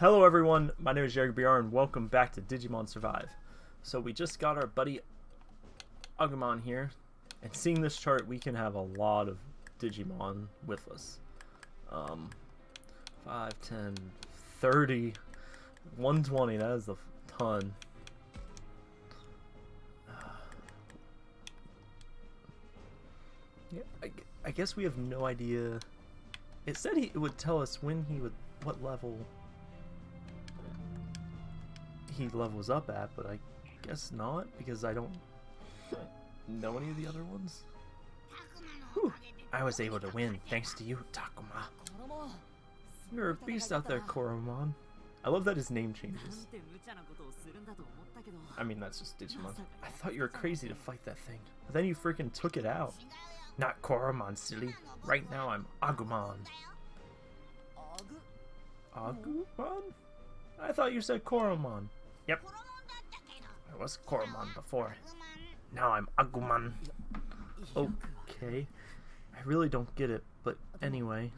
Hello everyone, my name is Jared BR and welcome back to Digimon Survive. So we just got our buddy Agumon here, and seeing this chart we can have a lot of Digimon with us. Um, 5, 10, 30, 120, that is a ton. Yeah, I, I guess we have no idea. It said he, it would tell us when he would, what level he levels up at, but I guess not, because I don't know any of the other ones. Whew. I was able to win, thanks to you, Takuma. You're a beast out there, Koromon. I love that his name changes. I mean, that's just Digimon. I thought you were crazy to fight that thing. But then you freaking took it out. Not Koromon, silly. Right now I'm Agumon. Agumon? I thought you said Koromon. Yep. I was Koromon before. Now I'm Agumon. Okay. I really don't get it, but anyway.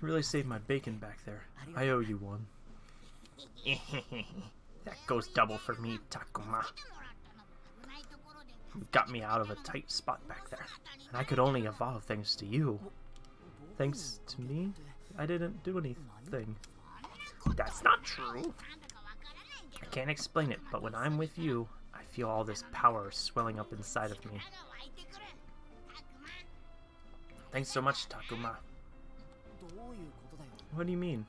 You really saved my bacon back there. I owe you one. that goes double for me, Takuma. You got me out of a tight spot back there. And I could only evolve thanks to you. Thanks to me? I didn't do anything. That's not true. I can't explain it, but when I'm with you, I feel all this power swelling up inside of me. Thanks so much, Takuma. What do you mean?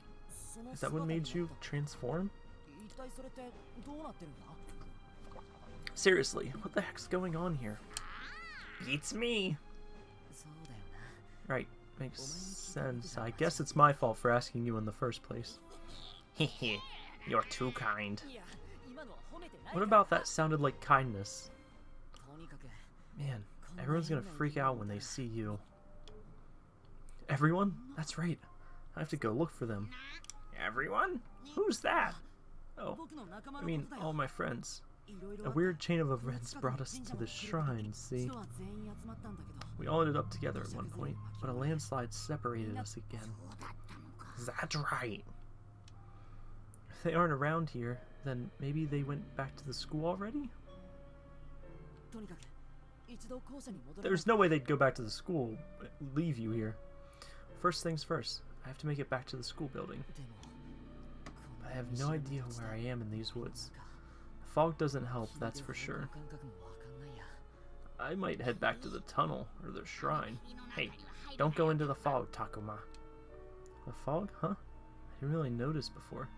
Is that what made you transform? Seriously, what the heck's going on here? Beats me! Right, makes sense. I guess it's my fault for asking you in the first place. You're too kind. What about that sounded like kindness? Man, everyone's gonna freak out when they see you. Everyone? That's right. I have to go look for them. Everyone? Who's that? Oh, I mean, all my friends. A weird chain of events brought us to the shrine, see? We all ended up together at one point, but a landslide separated us again. That's right. If they aren't around here, then maybe they went back to the school already? There's no way they'd go back to the school, leave you here. First things first, I have to make it back to the school building. I have no idea where I am in these woods. The fog doesn't help, that's for sure. I might head back to the tunnel, or the shrine. Hey, don't go into the fog, Takuma. The fog? Huh? I didn't really notice before.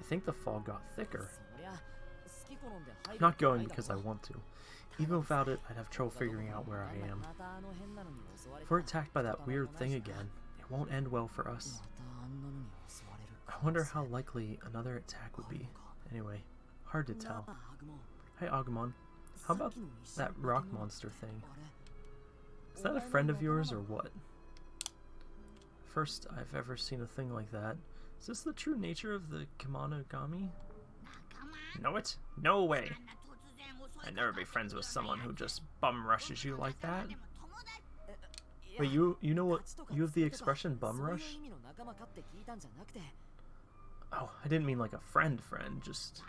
I think the fog got thicker. I'm not going because I want to. Even without it, I'd have trouble figuring out where I am. If we're attacked by that weird thing again, it won't end well for us. I wonder how likely another attack would be. Anyway, hard to tell. Hey Agumon, how about that rock monster thing? Is that a friend of yours or what? First I've ever seen a thing like that. Is this the true nature of the Kemonogami? Know it? No way! I'd never be friends with someone who just bum rushes you like that. Wait, you you know what? You have the expression bum rush? Oh, I didn't mean like a friend friend, just...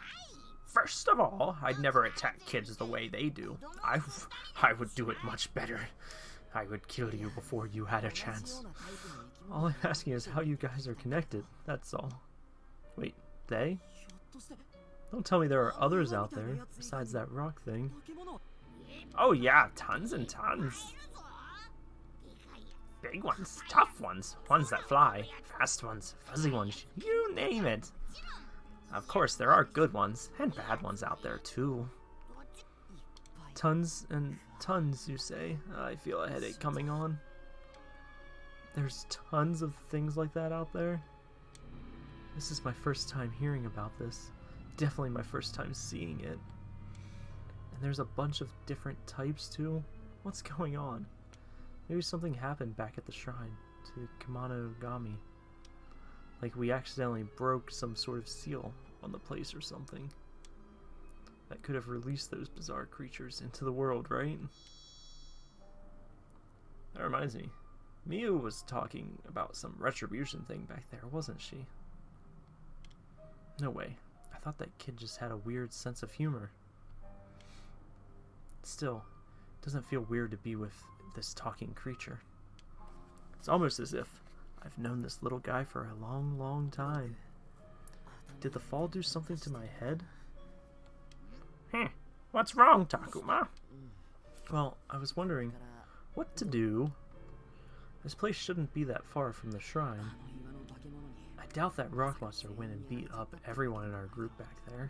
First of all, I'd never attack kids the way they do. I, I would do it much better. I would kill you before you had a chance. All I'm asking is how you guys are connected, that's all. Wait, they? Don't tell me there are others out there, besides that rock thing. Oh yeah, tons and tons. Big ones, tough ones, ones that fly, fast ones, fuzzy ones, you name it. Of course, there are good ones, and bad ones out there too. Tons and tons, you say? I feel a headache coming on. There's tons of things like that out there. This is my first time hearing about this. Definitely my first time seeing it. And there's a bunch of different types too. What's going on? Maybe something happened back at the shrine to Kemonogami. Like we accidentally broke some sort of seal on the place or something. That could have released those bizarre creatures into the world, right? That reminds me. Miu was talking about some retribution thing back there, wasn't she? No way. I thought that kid just had a weird sense of humor. Still, it doesn't feel weird to be with this talking creature. It's almost as if I've known this little guy for a long, long time. Did the fall do something to my head? Hmm. What's wrong, Takuma? Well, I was wondering what to do. This place shouldn't be that far from the shrine. I doubt that rock monster went and beat up everyone in our group back there.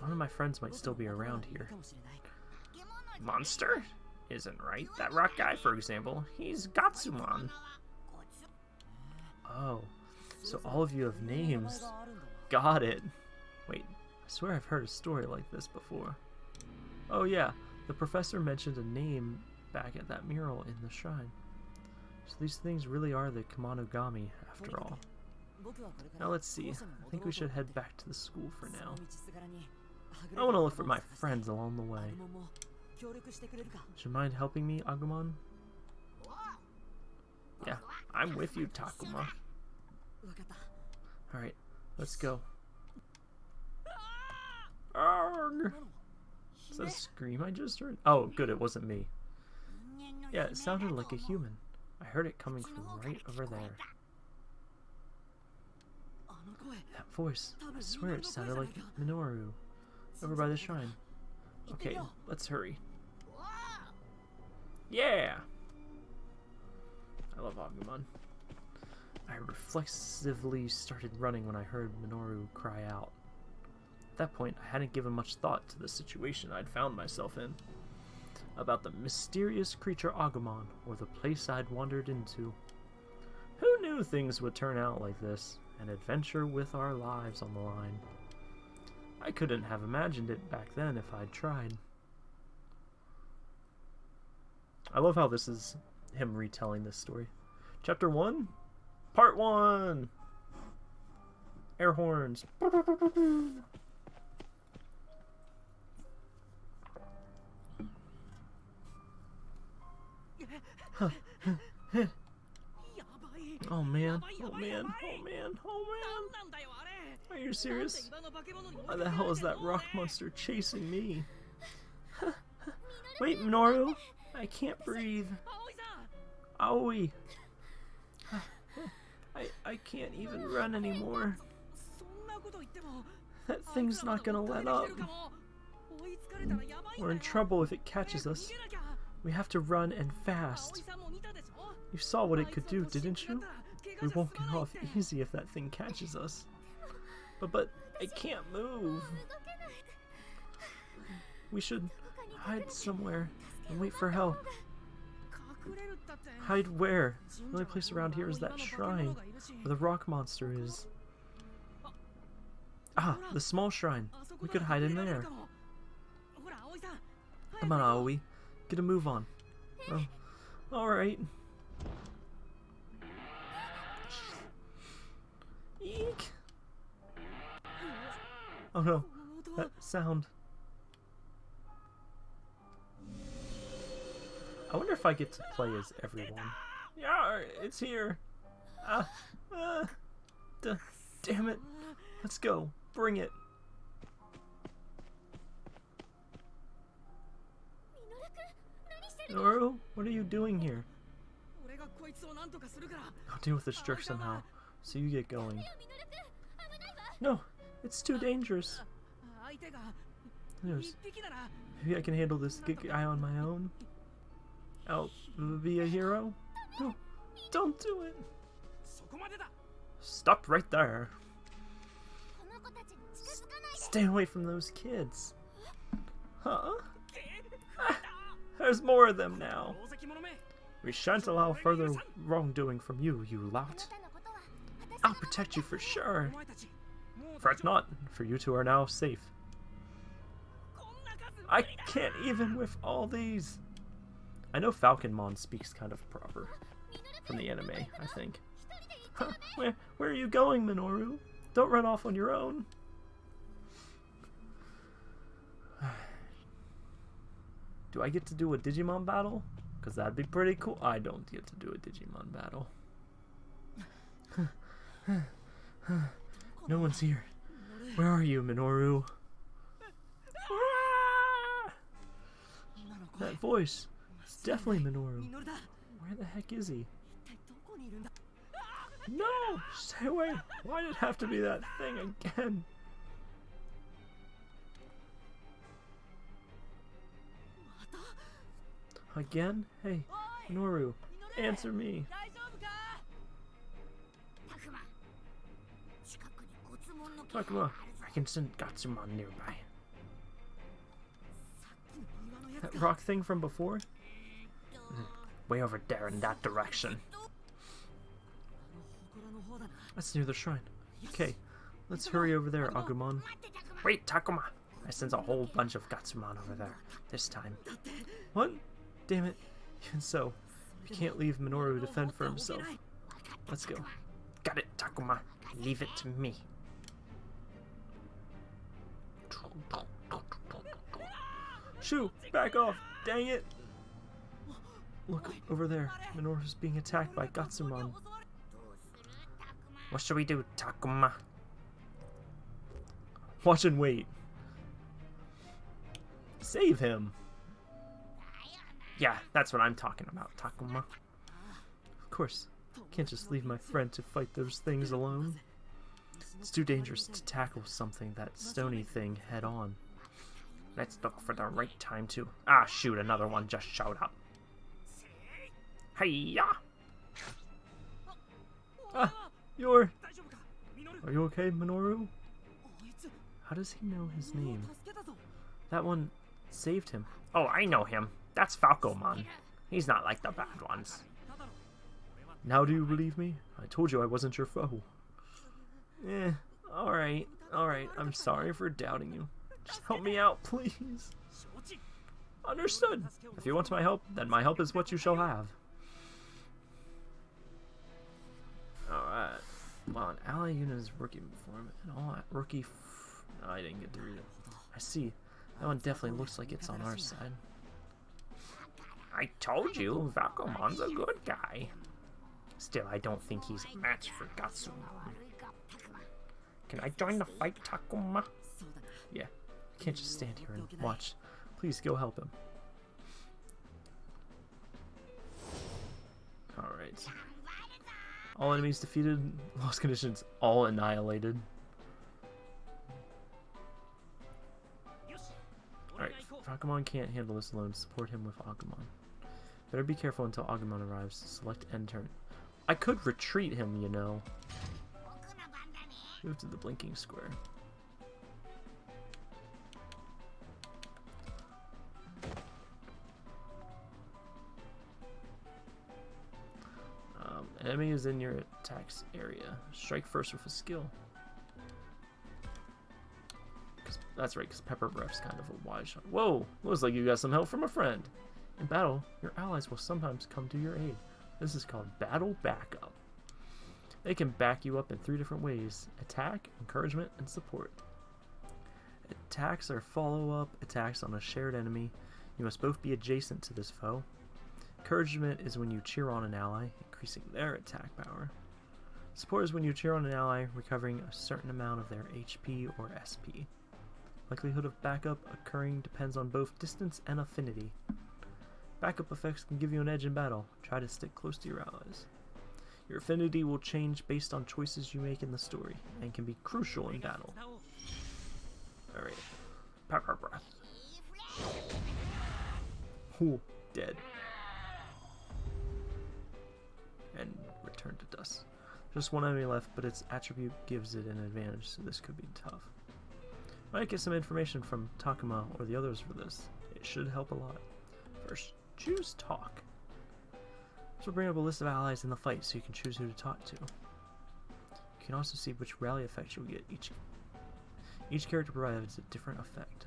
One of my friends might still be around here. Monster? Isn't right. That rock guy, for example, he's Gotsumon. Oh, so all of you have names. Got it. Wait, I swear I've heard a story like this before. Oh yeah, the professor mentioned a name back at that mural in the shrine. So these things really are the Kemonogami, after all. Now let's see. I think we should head back to the school for now. I want to look for my friends along the way. Would you mind helping me, Agumon? Yeah, I'm with you, Takuma. Alright, let's go. Arrgh! Is that a scream I just heard? Oh, good, it wasn't me. Yeah, it sounded like a human. I heard it coming from right over there. That voice, I swear it sounded like Minoru, over by the shrine. Okay, let's hurry. Yeah! I love Agumon. I reflexively started running when I heard Minoru cry out. At that point, I hadn't given much thought to the situation I'd found myself in. About the mysterious creature Agumon, or the place I'd wandered into. Who knew things would turn out like this? An adventure with our lives on the line. I couldn't have imagined it back then if I'd tried. I love how this is him retelling this story. Chapter 1, Part 1! Air horns. Oh man, oh, oh man, oh man, oh man. Are you serious? Why the hell is that rock monster chasing me? Wait, Minoru! I can't breathe. Aoi! I, I can't even run anymore. That thing's not gonna let up. We're in trouble if it catches us. We have to run and fast. You saw what it could do, didn't you? We won't get off easy if that thing catches us. But, but, I can't move. We should hide somewhere and wait for help. Hide where? The only place around here is that shrine, where the rock monster is. Ah, the small shrine. We could hide in there. Come on, Aoi. A move on. Oh, alright. Eek! Oh no, that sound. I wonder if I get to play as everyone. Yeah, it's here. Ah, uh, uh, damn it. Let's go. Bring it. Minoru, what are you doing here? I'll deal with this jerk somehow, so you get going. No, it's too dangerous. There's, maybe I can handle this guy on my own. I'll be a hero? No, don't do it. Stop right there. Stay away from those kids. Huh? There's more of them now. We shan't allow further wrongdoing from you, you lout. I'll protect you for sure. Fret not, for you two are now safe. I can't even with all these. I know Falcomon speaks kind of proper from the anime, I think. Huh, where, where are you going, Minoru? Don't run off on your own. Do I get to do a Digimon battle? Because that'd be pretty cool. I don't get to do a Digimon battle. no one's here. Where are you, Minoru? That voice. It's definitely Minoru. Where the heck is he? No! Stay away! Why did it have to be that thing again? Again? Hey, Noru, answer me. Takuma, I can send Gotsumon nearby. That rock thing from before? Hmm, way over there in that direction. That's near the shrine. Okay, let's hurry over there, Agumon. Wait, Takuma! I sense a whole bunch of Gotsumon over there. This time. What? Damn it. Even so, we can't leave Minoru to fend for himself. Let's go. Got it, Takuma. Leave it to me. Shoo! Back off! Dang it! Look, over there. Minoru's being attacked by Gotsumon. What should we do, Takuma? Watch and wait. Save him! Yeah, that's what I'm talking about, Takuma. Of course. Can't just leave my friend to fight those things alone. It's too dangerous to tackle something that stony thing head on. Let's look for the right time to... Ah, shoot, another one just showed up. Hiya! Ah, you're... Are you okay, Minoru? How does he know his name? That one saved him. Oh, I know him. That's Falcomon. He's not like the bad ones. Now do you believe me? I told you I wasn't your foe. Eh, alright, alright. I'm sorry for doubting you. Just help me out, please. Understood. If you want my help, then my help is what you shall have. Alright. While an ally unit is working for him, and all rookie... No, I didn't get to read it. I see. That one definitely looks like it's on our side. I told you, Falcomon's a good guy. Still, I don't think he's a match for Gotsumon. Can I join the fight, Takuma? Yeah, I can't just stand here and watch. Please go help him. Alright. All enemies defeated, lost conditions, all annihilated. Alright, Agumon can't handle this alone. Support him with Agumon. Better be careful until Agumon arrives. Select end turn. I could retreat him, you know. Move to the blinking square. Um, enemy is in your attacks area. Strike first with a skill. That's right, because Pepper Breath's kind of a wide shot. Whoa! Looks like you got some help from a friend. In battle, your allies will sometimes come to your aid. This is called battle backup. They can back you up in three different ways. Attack, encouragement, and support. Attacks are follow-up attacks on a shared enemy. You must both be adjacent to this foe. Encouragement is when you cheer on an ally, increasing their attack power. Support is when you cheer on an ally, recovering a certain amount of their HP or SP. Likelihood of backup occurring depends on both distance and affinity. Backup effects can give you an edge in battle. Try to stick close to your allies. Your affinity will change based on choices you make in the story, and can be crucial in battle. Alright. Pepper breath. Ooh, dead. And return to dust. Just one enemy left, but its attribute gives it an advantage, so this could be tough. Might get some information from Takuma or the others for this. It should help a lot. First, Choose talk. This will bring up a list of allies in the fight so you can choose who to talk to. You can also see which rally effects you'll get. Each, each character provides a different effect.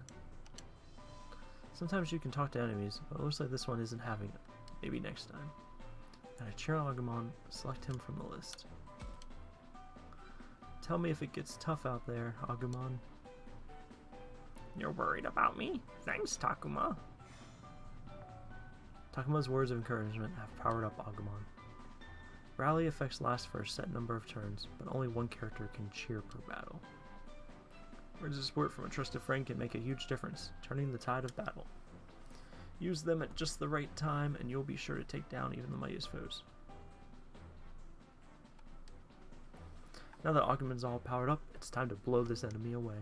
Sometimes you can talk to enemies, but it looks like this one isn't having it. Maybe next time. And cheer Agumon, select him from the list. Tell me if it gets tough out there, Agumon. You're worried about me? Thanks, Takuma. Takuma's words of encouragement have powered up Agumon. Rally effects last for a set number of turns, but only one character can cheer per battle. Words of support from a trusted friend can make a huge difference, turning the tide of battle. Use them at just the right time, and you'll be sure to take down even the mightiest foes. Now that Agumon's all powered up, it's time to blow this enemy away.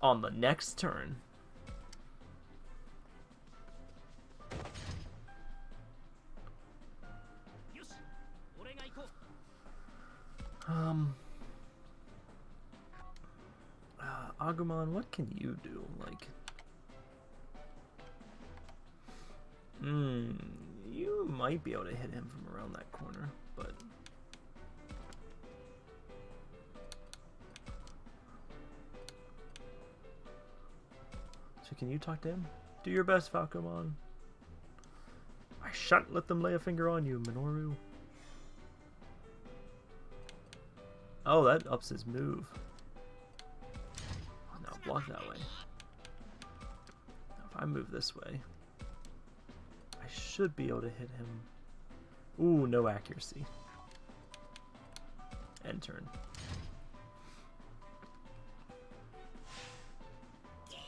On the next turn. Um... Uh, Agumon, what can you do? Like... Hmm, you might be able to hit him from around that corner, but... So can you talk to him? Do your best, Falcomon. I shan't let them lay a finger on you, Minoru. Oh, that ups his move. Now block that way. Now if I move this way, I should be able to hit him. Ooh, no accuracy. End turn.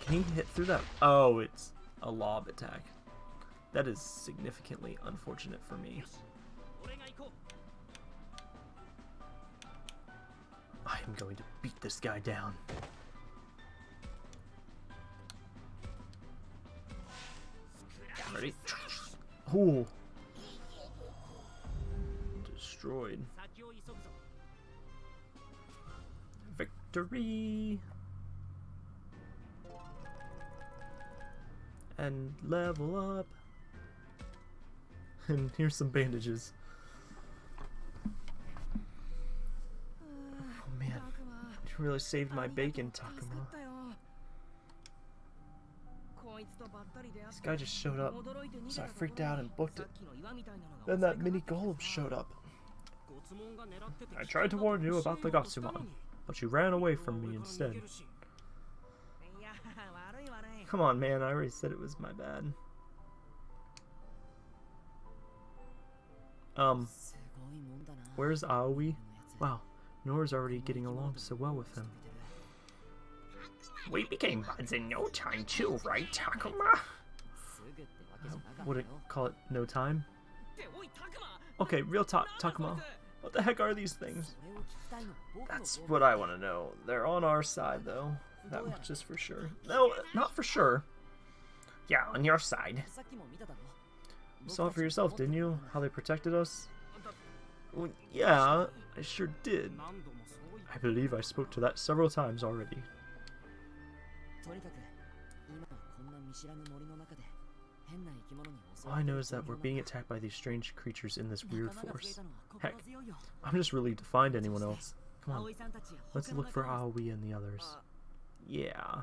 Can he hit through that? Oh, it's a lob attack. That is significantly unfortunate for me. Going to beat this guy down. Ready? Ooh. Destroyed. Victory! And level up. And here's some bandages. Oh man, you really saved my bacon, Takuma. This guy just showed up, so I freaked out and booked it. Then that mini golem showed up. I tried to warn you about the Gotsumon, but you ran away from me instead. Come on, man, I already said it was my bad. Um, where's Aoi? Wow, Nora's already getting along so well with him. We became buds in no time too, right, Takuma? I wouldn't call it no time. Okay, real talk, Takuma. What the heck are these things? That's what I want to know. They're on our side, though. That much is for sure. No, not for sure. Yeah, on your side. You saw it for yourself, didn't you? How they protected us? Well, yeah, I sure did. I believe I spoke to that several times already. All I know is that we're being attacked by these strange creatures in this weird force. Heck, I'm just relieved to find anyone else. Come on, let's look for Aoi and the others. Yeah.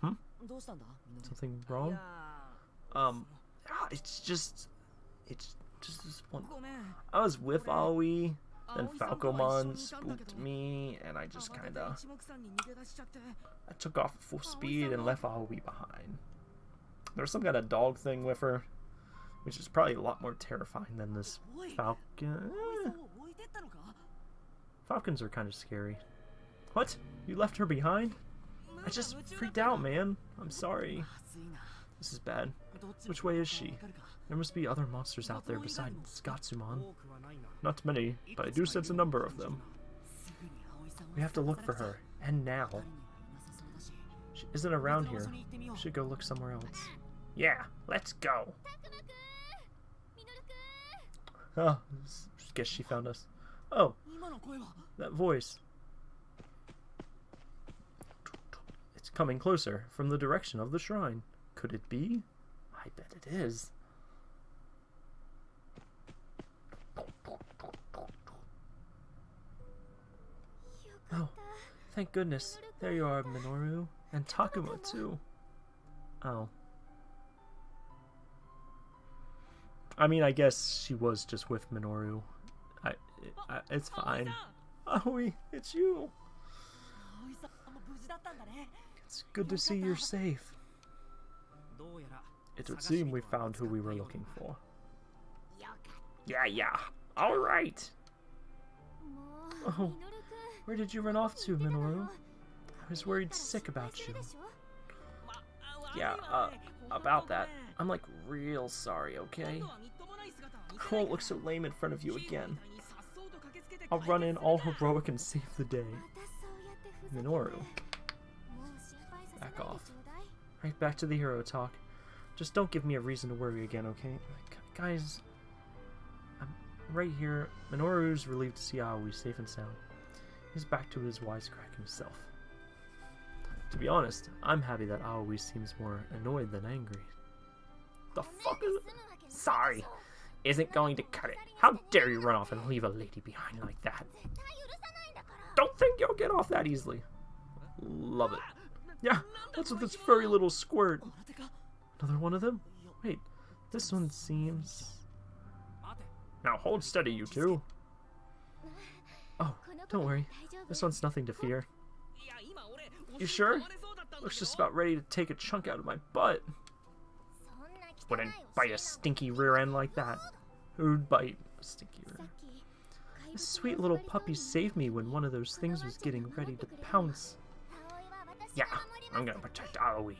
Hmm? Something wrong? Um, ah, it's just... It's just this one... I was with Aoi, then Falcomon spooked me, and I just kinda... I took off at full speed and left Aoi behind. There's some kind of dog thing with her, which is probably a lot more terrifying than this falcon. Eh. Falcons are kind of scary. What? You left her behind? I just freaked out, man. I'm sorry. This is bad. Which way is she? There must be other monsters out there besides Gotsumon. Not many, but I do sense a number of them. We have to look for her, and now. She isn't around here. We should go look somewhere else. Yeah, let's go. Oh, guess she found us. Oh, that voice. It's coming closer from the direction of the shrine. Could it be? I bet it is. Oh, thank goodness. There you are, Minoru. And Takuma, too. Oh. I mean, I guess she was just with Minoru. I, I it's fine. Aoi, it's you. It's good to see you're safe. It would seem we found who we were looking for. Yeah, yeah. All right. Oh, where did you run off to, Minoru? I was worried sick about you. Yeah, uh, about that. I'm like real sorry, okay? I won't look so lame in front of you again. I'll run in all heroic and save the day. Minoru. Back off. Right back to the hero talk. Just don't give me a reason to worry again, okay? Gu- Guys, I'm right here. Minoru's relieved to see Aoi safe and sound. He's back to his wisecrack himself. To be honest, I'm happy that Aoi seems more annoyed than angry. The fuck is Sorry. Isn't going to cut it. How dare you run off and leave a lady behind like that? Don't think you'll get off that easily. Love it. Yeah, what's with this furry little squirt? Another one of them? Wait, this one seems... Now hold steady, you two. Oh, don't worry. This one's nothing to fear. You sure? Looks just about ready to take a chunk out of my butt. Wouldn't bite a stinky rear end like that. Who'd bite a stinky rear? End? This sweet little puppy saved me when one of those things was getting ready to pounce. Yeah, I'm gonna protect Aoi.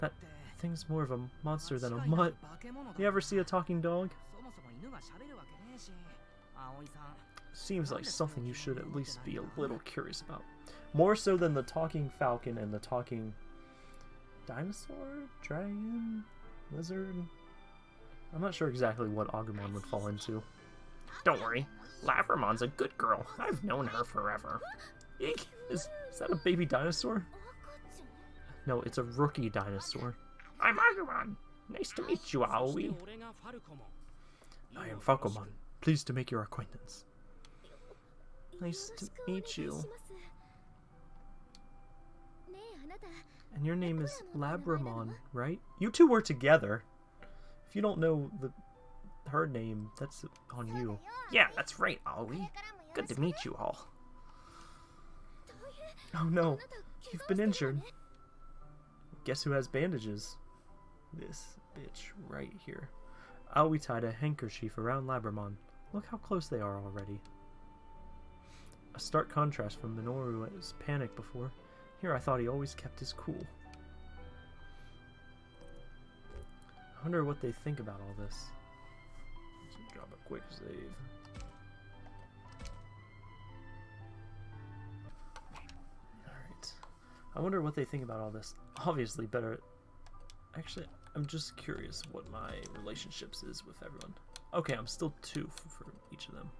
That thing's more of a monster than a mutt. You ever see a talking dog? Seems like something you should at least be a little curious about. More so than the talking falcon and the talking dinosaur, dragon, lizard. I'm not sure exactly what Agumon would fall into. Don't worry, Labramon's a good girl. I've known her forever. Eek! Is, is that a baby dinosaur? No, it's a rookie dinosaur. I'm Agumon. Nice to meet you, Aoi. I am Falcomon. Pleased to make your acquaintance. Nice to meet you. And your name is Labramon, right? You two were together. If you don't know the her name, that's on you. Yeah, that's right, Aoi. Good to meet you all. Oh no, you've been injured. Guess who has bandages? This bitch right here. Oh, Aoi tied a handkerchief around Labramon. Look how close they are already. A stark contrast from Minoru's panic before. Here I thought he always kept his cool. I wonder what they think about all this. Let's drop a quick save. I wonder what they think about all this. Obviously better... Actually, I'm just curious what my relationships is with everyone. Okay, I'm still two for, for each of them.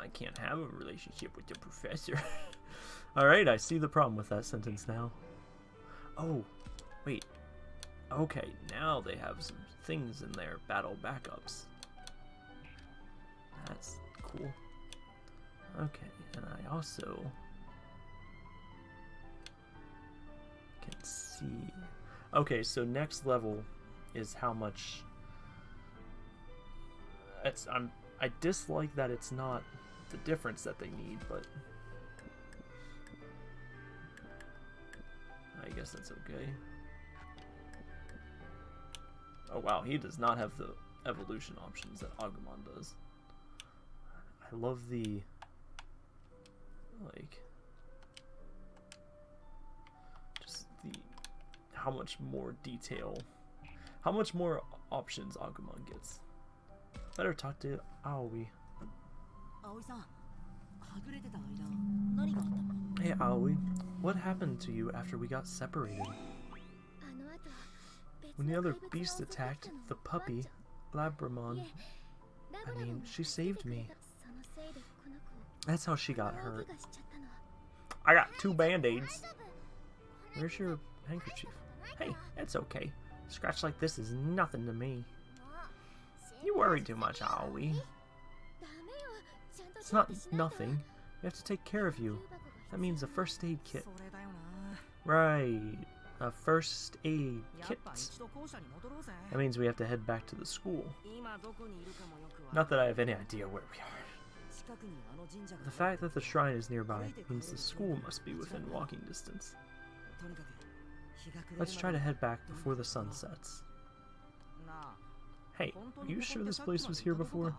I can't have a relationship with the professor. Alright, I see the problem with that sentence now. Oh, wait. Okay, now they have some things in their battle backups. That's cool. Okay, and I also can see. Okay, so next level is how much. It's I'm I dislike that it's not the difference that they need, but I guess that's okay. Oh wow, he does not have the evolution options that Agumon does. I love the like the how much more detail, how much more options Agumon gets. Better talk to Aoi. Hey Aoi, what happened to you after we got separated? When the other beast attacked the puppy, Labramon, I mean, she saved me. That's how she got hurt. I got two band-aids. Where's your handkerchief? Hey, it's okay. A scratch like this is nothing to me. You worry too much, Aoi. It's not nothing. We have to take care of you. That means a first aid kit. Right. A first aid kit. That means we have to head back to the school. Not that I have any idea where we are. The fact that the shrine is nearby means the school must be within walking distance. Let's try to head back before the sun sets. Hey, are you sure this place was here before?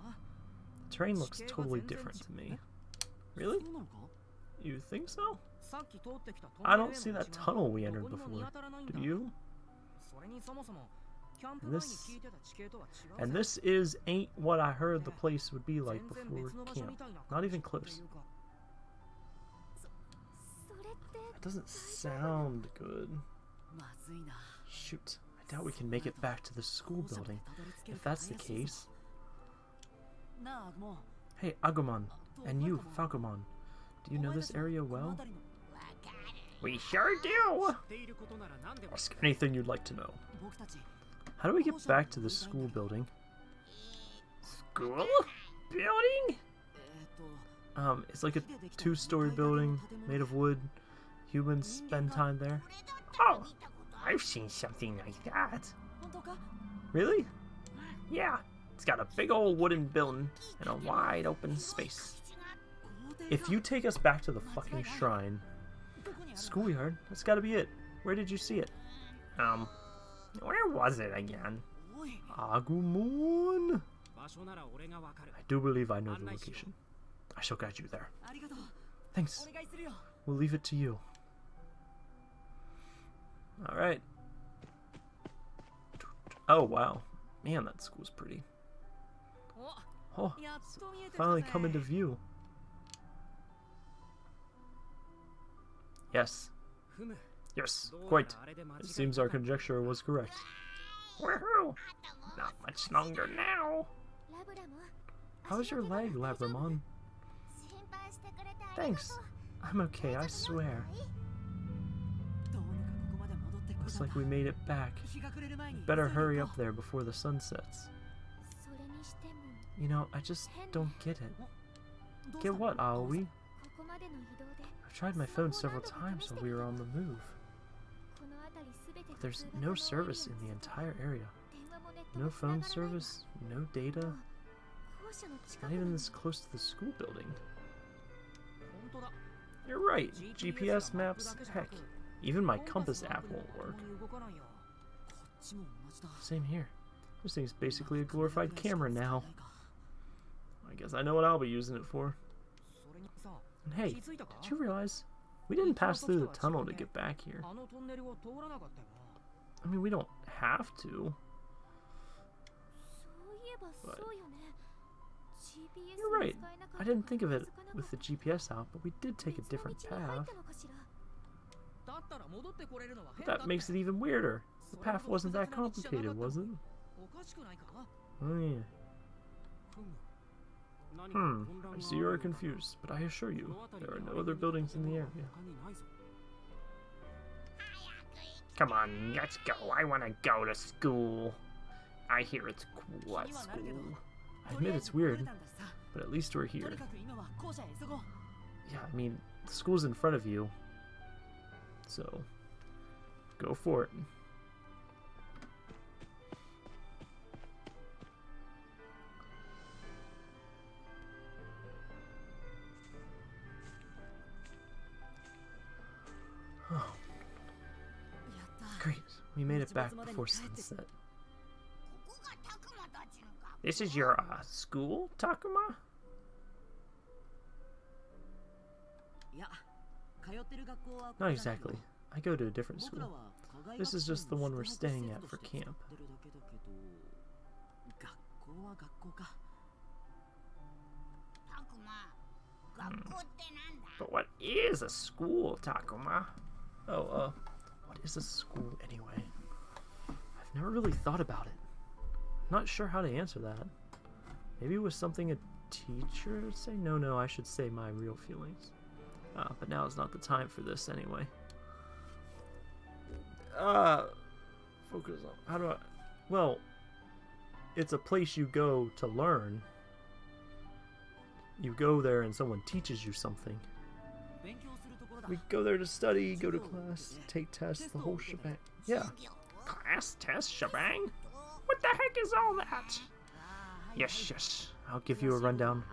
The terrain looks totally different to me. Really? You think so? I don't see that tunnel we entered before. Do you? And this, and this is ain't what I heard the place would be like before camp. Not even close. Doesn't sound good. Shoot, I doubt we can make it back to the school building. If that's the case... Hey, Agumon, and you, Falcomon, do you know this area well? We sure do! Ask anything you'd like to know. How do we get back to the school building? School? Building? Um, it's like a two-story building made of wood. Humans spend time there. Oh, I've seen something like that. Really? Yeah, it's got a big old wooden building and a wide open space. If you take us back to the fucking shrine, schoolyard, that's gotta be it. Where did you see it? Um, where was it again? Agumon? I do believe I know the location. I shall guide you there. Thanks. We'll leave it to you. Alright. Oh, wow. Man, that school's pretty. Oh, finally come into view. Yes. Yes, quite. It seems our conjecture was correct. Woohoo! Not much longer now. How's your leg, Labramon? Thanks. I'm okay, I swear. Looks like we made it back. Better hurry up there before the sun sets. You know, I just don't get it. Get what, Aoi? I've tried my phone several times while we were on the move. But there's no service in the entire area. No phone service, no data. It's Not even this close to the school building. You're right, GPS maps, heck, even my compass app won't work. Same here. This thing's basically a glorified camera now. I guess I know what I'll be using it for. And hey, did you realize we didn't pass through the tunnel to get back here? I mean, we don't have to. But you're right. I didn't think of it with the GPS out, but we did take a different path. But that makes it even weirder. The path wasn't that complicated, was it? Oh yeah. Hmm, I see you are confused, but I assure you, there are no other buildings in the area. Come on, let's go. I want to go to school. I hear it's cool at school. I admit it's weird, but at least we're here. Yeah, I mean, the school's in front of you, so go for it. Oh, great. We made it back before sunset. This is your uh, school, Takuma? Not exactly. I go to a different school. This is just the one we're staying at for camp. But what is a school, Takuma? Oh, uh, what is a school anyway? I've never really thought about it. Not sure how to answer that. Maybe it was something a teacher would say? No, no, I should say my real feelings. Uh, but now is not the time for this anyway. Uh, focus on, how do I, well, it's a place you go to learn. You go there and someone teaches you something. We go there to study, go to class, take tests, the whole shebang. Yeah. Class test shebang? What the heck is all that? Yes, yes. I'll give you a rundown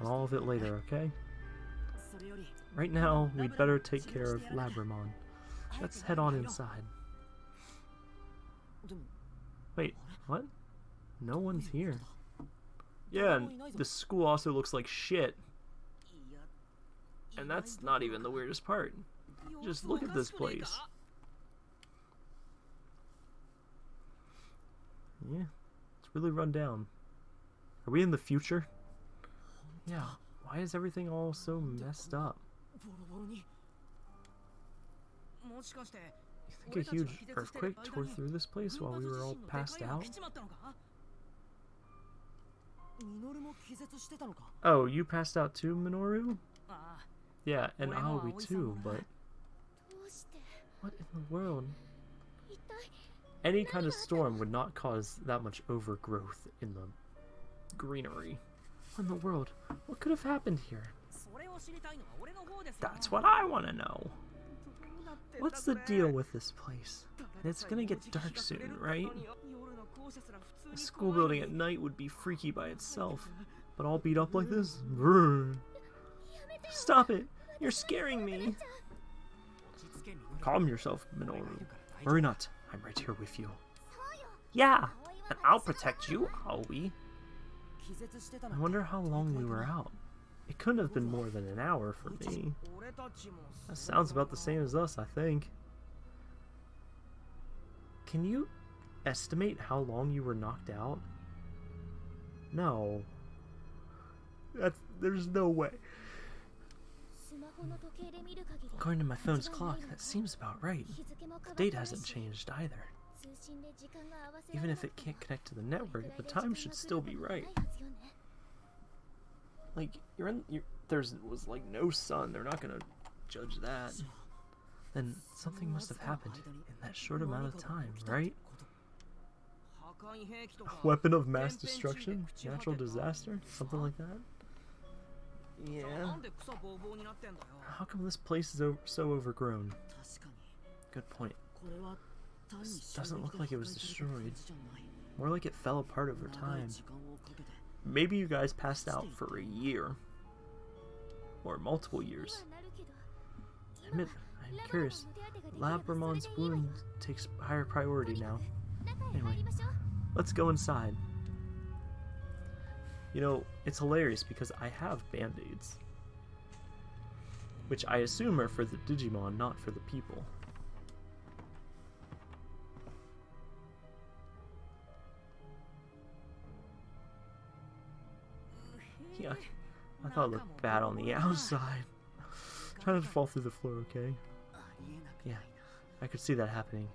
on all of it later, okay? Right now, we'd better take care of Labramon. Let's head on inside. Wait, what? No one's here. Yeah, and the school also looks like shit. And that's not even the weirdest part. Just look at this place. Yeah, it's really run down. Are we in the future? Yeah. Why is everything all so messed up? You think a huge earthquake tore through this place while we were all passed out? Oh, you passed out too, Minoru? Yeah, and Aoi too, but... What in the world? Any kind of storm would not cause that much overgrowth in the greenery in the world? What could have happened here? That's what I want to know. What's the deal with this place? It's gonna get dark soon, right? A school building at night would be freaky by itself, but all beat up like this? Brr. Stop it! You're scaring me! Calm yourself, Minoru. Worry not, I'm right here with you. Yeah, and I'll protect you, Aoi. I wonder how long we were out. It couldn't have been more than an hour for me. That sounds about the same as us, I think. Can you estimate how long you were knocked out? No. That's, there's no way. According to my phone's clock, that seems about right. The date hasn't changed either. Even if it can't connect to the network, the time should still be right. Like, you're in, you're, there's was like no sun, they're not gonna judge that. Then something must have happened in that short amount of time, right? A weapon of mass destruction? Natural disaster? Something like that? Yeah. How come this place is so overgrown? Good point. This doesn't look like it was destroyed. More like it fell apart over time. Maybe you guys passed out for a year. Or multiple years. I'm, I'm curious. Labramon's wound takes higher priority now. Anyway, let's go inside. You know, it's hilarious because I have band-aids. Which I assume are for the Digimon, not for the people. I thought it looked bad on the outside. Try not to fall through the floor, okay? Yeah, I could see that happening.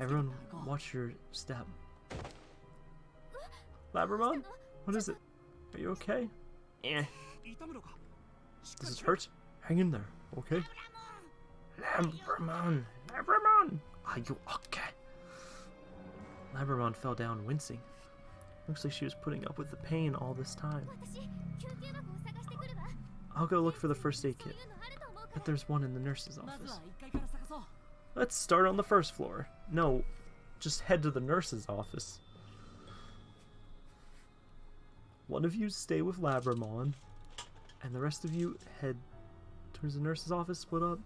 Everyone, watch your step. Labramon? What is it? Are you okay? Eh. Does it hurt? Hang in there, okay? Labramon! Labramon! Are you okay? Labramon fell down, wincing. Looks like she was putting up with the pain all this time. I'll go look for the first aid kit. But there's one in the nurse's office. Let's start on the first floor. No, just head to the nurse's office. One of you stay with Labramon, and the rest of you head towards the nurse's office, split up.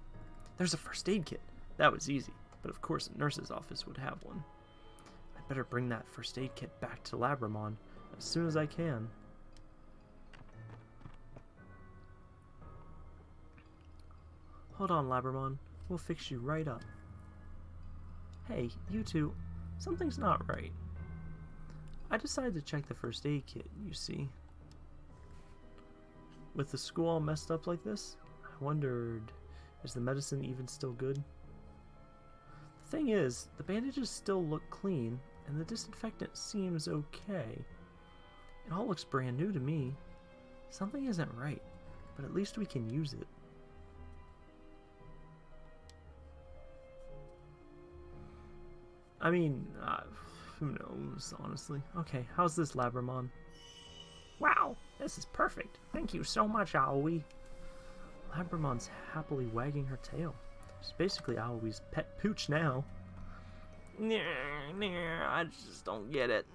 There's a first aid kit. That was easy, but of course a nurse's office would have one. Better bring that first aid kit back to Labramon as soon as I can. Hold on, Labramon. We'll fix you right up. Hey, you two, something's not right. I decided to check the first aid kit, you see. With the school all messed up like this, I wondered, is the medicine even still good? The thing is, the bandages still look clean, and the disinfectant seems okay. It all looks brand new to me. Something isn't right, but at least we can use it. I mean, uh, who knows, honestly. Okay, how's this Labramon? Wow, this is perfect. Thank you so much, Aoi. Labramon's happily wagging her tail. She's basically Aoi's pet pooch now. Nah, I just don't get it.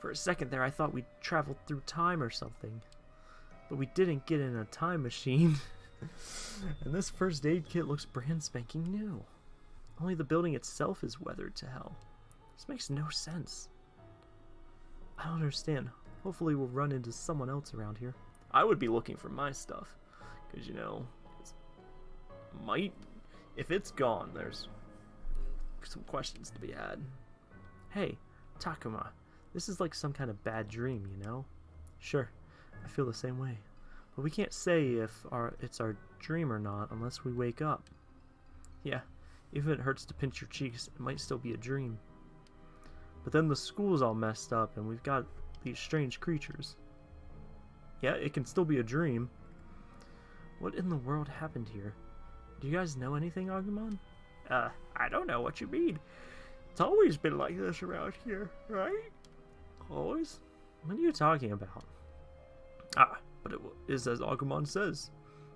For a second there, I thought we traveled through time or something. But we didn't get in a time machine. and this first aid kit looks brand spanking new. Only the building itself is weathered to hell. This makes no sense. I don't understand. Hopefully we'll run into someone else around here. I would be looking for my stuff. Because, you know, might... If it's gone, there's some questions to be had. Hey, Takuma. This is like some kind of bad dream, you know? Sure, I feel the same way. But we can't say if our it's our dream or not unless we wake up. Yeah, even if it hurts to pinch your cheeks, it might still be a dream. But then the school's all messed up and we've got these strange creatures. Yeah, it can still be a dream. What in the world happened here? Do you guys know anything, Agumon? Uh, I don't know what you mean. It's always been like this around here, right? Always? What are you talking about? Ah, but it is as Agumon says.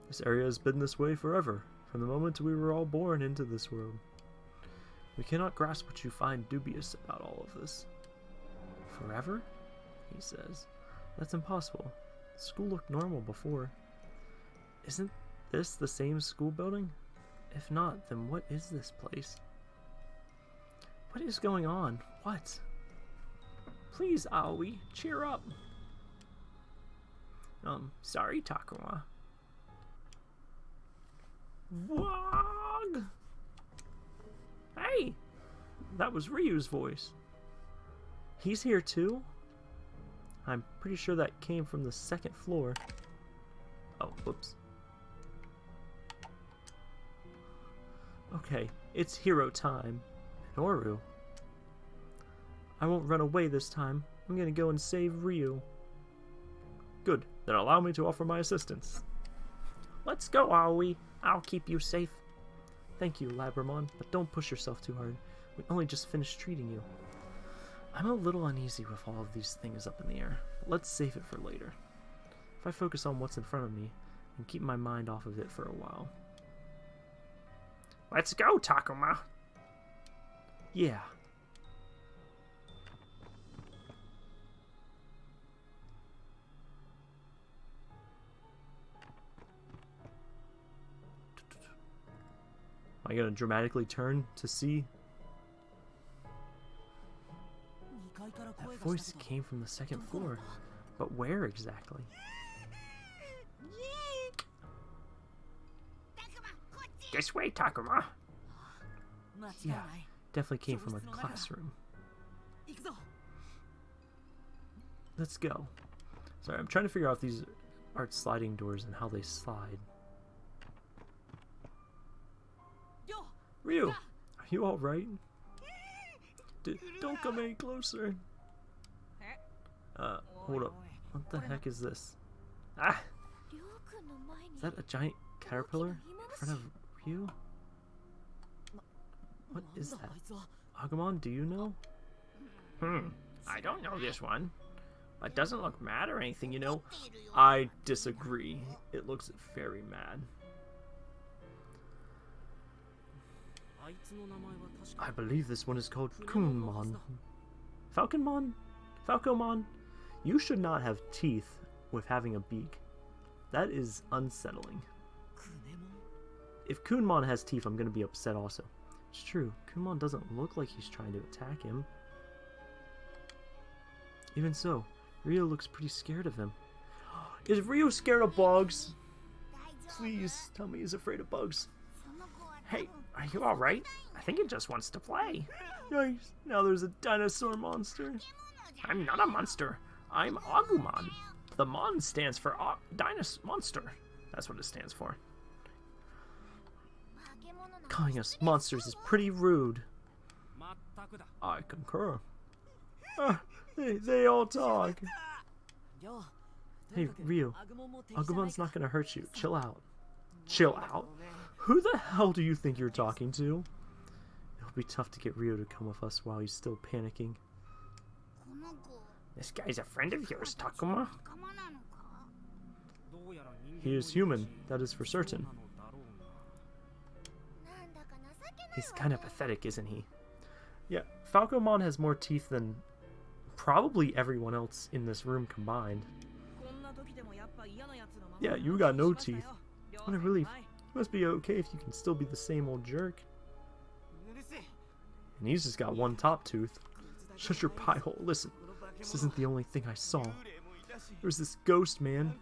This area has been this way forever, from the moment we were all born into this world. We cannot grasp what you find dubious about all of this. Forever? He says. That's impossible. The school looked normal before. Isn't this the same school building? If not, then what is this place? What is going on? What? Please, Aoi, cheer up. Um, sorry, Takuma. Wog! Hey! That was Ryu's voice. He's here too? I'm pretty sure that came from the second floor. Oh, whoops. Okay, it's hero time. Minoru. I won't run away this time. I'm gonna go and save Ryu. Good, then allow me to offer my assistance. Let's go, Aoi. I'll keep you safe. Thank you, Labramon, but don't push yourself too hard. We only just finished treating you. I'm a little uneasy with all of these things up in the air, but let's save it for later. If I focus on what's in front of me and keep my mind off of it for a while. Let's go, Takuma. Yeah. Am I to dramatically turn to see? That voice came from the second floor. But where exactly? This way, Takuma. Yeah, definitely came from a classroom. Let's go. Sorry, I'm trying to figure out if these are sliding doors and how they slide. Ryu, are you alright? D don't come any closer. Uh, hold up. What the heck is this? Ah! Is that a giant caterpillar in front of Ryu? What is that? Agumon, do you know? Hmm, I don't know this one. But doesn't look mad or anything, you know. I disagree. It looks very mad. I believe this one is called Kunemon. Falconmon? Falcomon? You should not have teeth with having a beak. That is unsettling. If Kunemon has teeth, I'm going to be upset also. It's true, Kunemon doesn't look like he's trying to attack him. Even so, Ryo looks pretty scared of him. Is Ryo scared of bugs? Please tell me he's afraid of bugs. Hey, are you alright? I think it just wants to play. Yikes, now there's a dinosaur monster. I'm not a monster. I'm Agumon. The Mon stands for o Dinosaur Monster. That's what it stands for. Calling us monsters is pretty rude. I concur. Ah, they, they all talk. Hey, Ryu. Agumon's not gonna hurt you. Chill out. Chill out? Who the hell do you think you're talking to? It'll be tough to get Ryo to come with us while he's still panicking. This guy's a friend of yours, Takuma. He is human, that is for certain. He's kind of pathetic, isn't he? Yeah, Falcomon has more teeth than probably everyone else in this room combined. Yeah, you got no teeth. What a relief. You must be okay if you can still be the same old jerk. And he's just got one top tooth. Shut your pie hole. Listen, this isn't the only thing I saw. There was this ghost, man.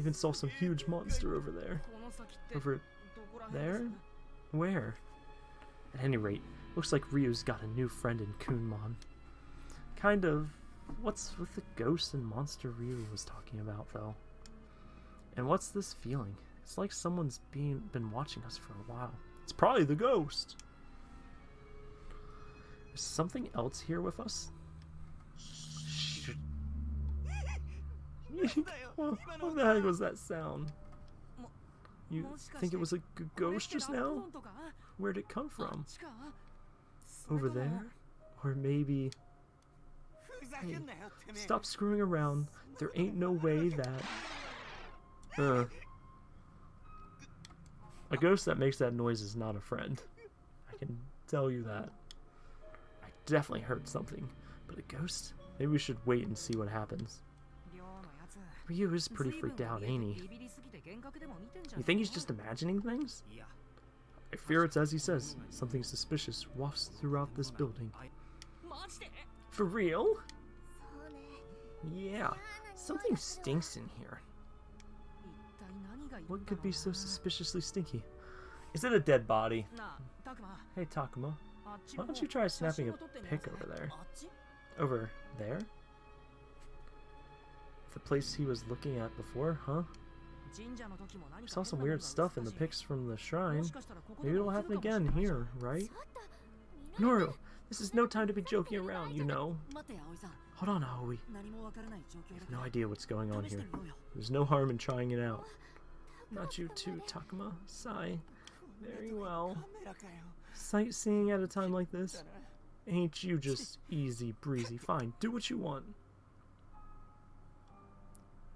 Even saw some huge monster over there. Over there? Where? At any rate, looks like Ryu's got a new friend in Kunemon. Kind of. What's with the ghost and monster Ryu was talking about, though? And what's this feeling? It's like someone's being been been watching us for a while. It's probably the ghost. Is something else here with us? Shh. what, the heck was that sound? You think it was a ghost just now? Where'd it come from? Over there? Or maybe... Hey, stop screwing around. There ain't no way that... Uh, a ghost that makes that noise is not a friend. I can tell you that. I definitely heard something. But a ghost? Maybe we should wait and see what happens. Ryu is pretty freaked out, ain't he? You think he's just imagining things? I fear it's as he says. Something suspicious wafts throughout this building. For real? Yeah, something stinks in here. What could be so suspiciously stinky? Is it a dead body? Hey, Takuma. Why don't you try snapping a pic over there? Over there? The place he was looking at before, huh? Saw some weird stuff in the pics from the shrine. Maybe it'll happen again here, right? Noru, this is no time to be joking around, you know. Hold on, Aoi. I have no idea what's going on here. There's no harm in trying it out. Oh, Not you too, Takuma. Sigh. Very well. Sightseeing at a time like this? Ain't you just easy breezy. Fine, do what you want.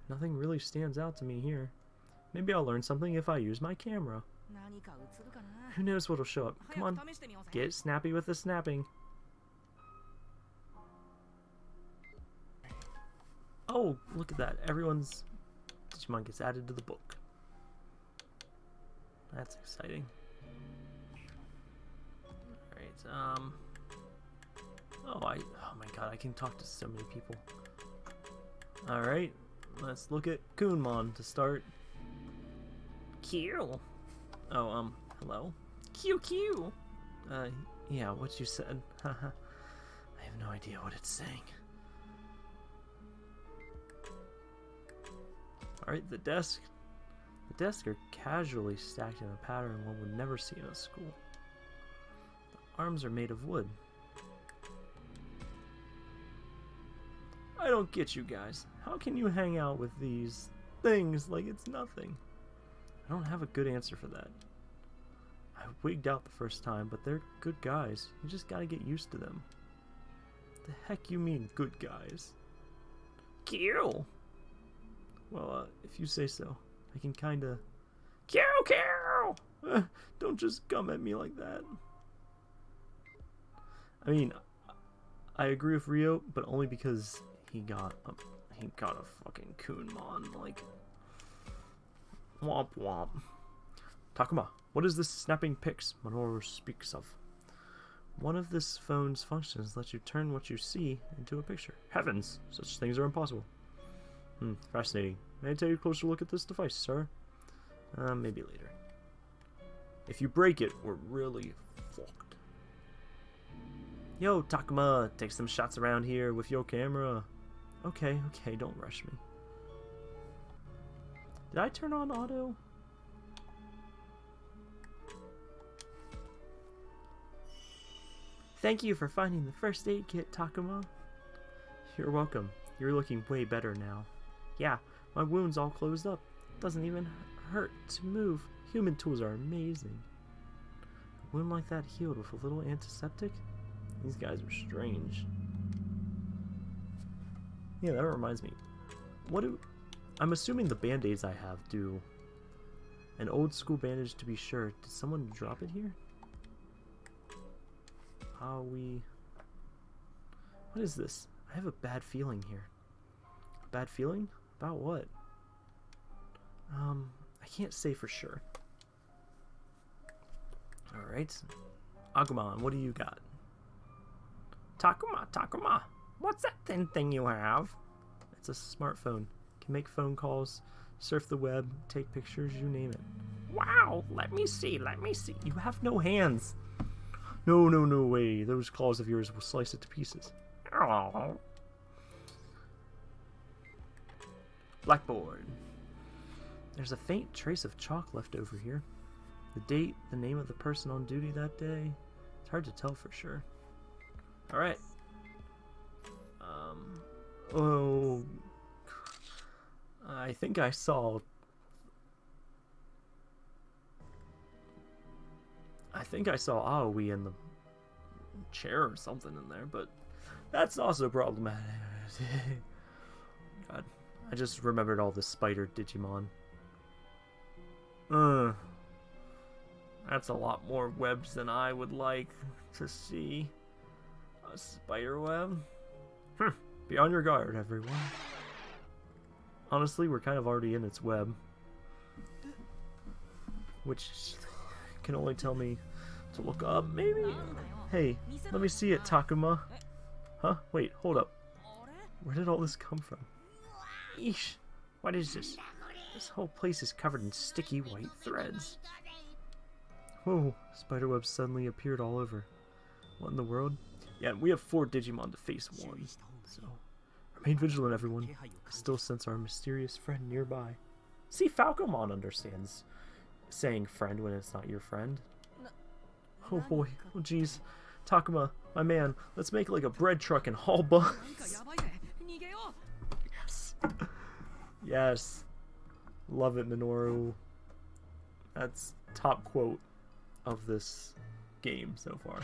Nothing really stands out to me here. Maybe I'll learn something if I use my camera. Who knows what'll show up. Come on, get snappy with the snapping. Oh, look at that. Everyone's Digimon gets added to the book. That's exciting. Alright, um... Oh, I... Oh my god, I can talk to so many people. Alright, let's look at Kunemon to start. Q. Oh, um, hello? QQ! Uh, yeah, what you said. Haha. I have no idea what it's saying. Alright, the desk. The desks are casually stacked in a pattern one would never see in a school. The arms are made of wood. I don't get you guys. How can you hang out with these things like it's nothing? I don't have a good answer for that. I wigged out the first time, but they're good guys. You just gotta get used to them. The heck you mean, good guys? Kill! Well, uh, if you say so, I can kinda. Kill, kill! Uh, don't just come at me like that. I mean, I agree with Ryo, but only because he got a he got a fucking Kunemon like. Womp womp. Takuma, what is this snapping pics Minoru speaks of? One of this phone's functions lets you turn what you see into a picture. Heavens, such things are impossible. Hmm, fascinating. May I take a closer look at this device, sir? Uh, maybe later. If you break it, we're really fucked. Yo, Takuma, take some shots around here with your camera. Okay, okay, don't rush me. Did I turn on auto? Thank you for finding the first aid kit, Takuma. You're welcome. You're looking way better now. Yeah, my wound's all closed up. Doesn't even hurt to move. Human tools are amazing. A wound like that healed with a little antiseptic? These guys are strange. Yeah, that reminds me. What do... I'm assuming the band-aids I have do... An old school bandage to be sure. Did someone drop it here? How we... What is this? I have a bad feeling here. Bad feeling? About what? Um, I can't say for sure. Alright. Agumon, what do you got? Takuma, Takuma, what's that thin thing you have? It's a smartphone. Can make phone calls, surf the web, take pictures, you name it. Wow, let me see, let me see. You have no hands. No, no, no way. Those claws of yours will slice it to pieces. Oh, Blackboard. There's a faint trace of chalk left over here. The date, the name of the person on duty that day. It's hard to tell for sure. Alright. Um. Oh. I think I saw. I think I saw Aoi in the chair or something in there, but that's also problematic. God. I just remembered all the spider Digimon. Uh, that's a lot more webs than I would like to see. A spider web? Hmm. Be on your guard, everyone. Honestly, we're kind of already in its web. Which can only tell me to look up, maybe? Hey, let me see it, Takuma. Huh? Wait, hold up. Where did all this come from? Eesh, what is this? This whole place is covered in sticky white threads. Whoa, spiderwebs suddenly appeared all over. What in the world? Yeah, we have four Digimon to face one, so remain vigilant, everyone. Still sense our mysterious friend nearby. See, Falcomon understands saying friend when it's not your friend. Oh boy, oh jeez. Takuma, my man, let's make like a bread truck and haul bugs. Yes. Yes. Love it, Minoru. That's top quote of this game so far.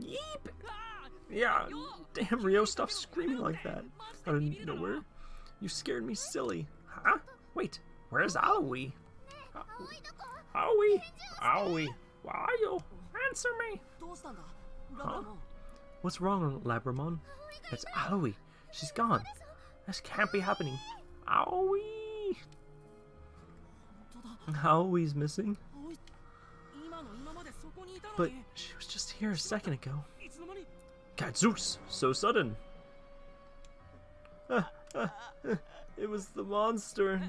Yeep! Yeah, damn Ryo, stop screaming like that. Out of nowhere. You scared me silly. Huh? Wait, where's Aoi? Aoi? Uh, Aoi, where are you? Answer me! Huh? What's wrong, Labramon? It's Aoi. She's gone. This can't be happening. Aoi! Aoi's missing? But she was just here a second ago. God, Zeus! So sudden! Ah, ah, it was the monster.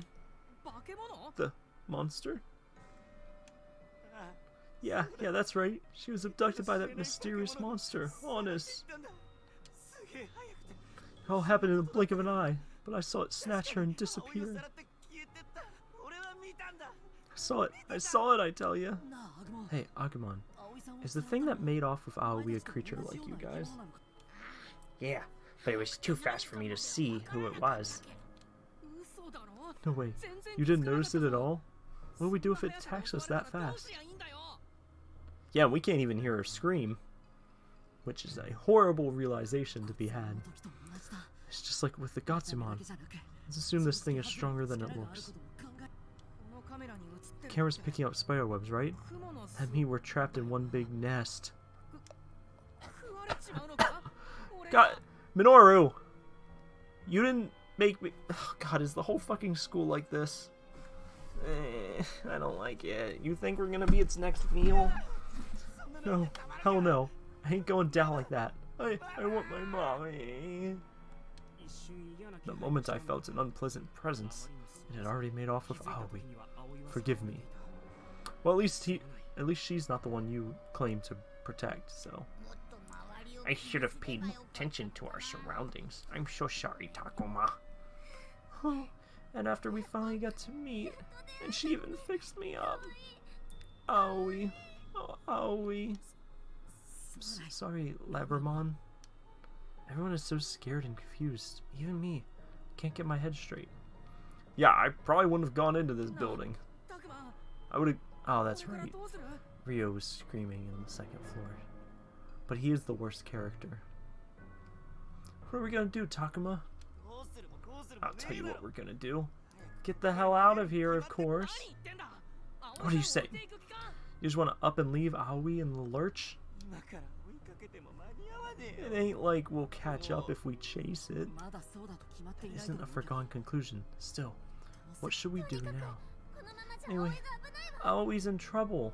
The monster? Yeah, yeah, that's right. She was abducted by that mysterious monster, Honest. It all happened in the blink of an eye, but I saw it snatch her and disappear. I saw it. I saw it, I tell you. Hey, Agumon. Is the thing that made off with Aoi a creature like you guys? Yeah, but it was too fast for me to see who it was. No way. You didn't notice it at all? What do we do if it attacks us that fast? Yeah, we can't even hear her scream. Which is a horrible realization to be had. It's just like with the Gotsumon. Let's assume this thing is stronger than it looks. Camera's picking up spider webs, right? That mean we're trapped in one big nest. God, Minoru! You didn't make me... Oh, God, is the whole fucking school like this? Eh, I don't like it. You think we're gonna be its next meal? No, hell no. I ain't going down like that. I, I want my mommy. The moment I felt an unpleasant presence, it had already made off with Aoi. Forgive me. Well, at least he, at least she's not the one you claim to protect. So, I should have paid attention to our surroundings. I'm so sorry, Takuma. Oh, and after we finally got to meet, and she even fixed me up. Aoi, oh, Aoi. S- sorry, Labramon. Everyone is so scared and confused. Even me. Can't get my head straight. Yeah, I probably wouldn't have gone into this building. I would have... Oh, that's right. Ryo was screaming on the second floor. But he is the worst character. What are we gonna do, Takuma? I'll tell you what we're gonna do. Get the hell out of here, of course. What do you say? You just wanna up and leave Aoi in the lurch? It ain't like we'll catch up if we chase it. That isn't a foregone conclusion. Still, what should we do now? Anyway, Aoi's in trouble.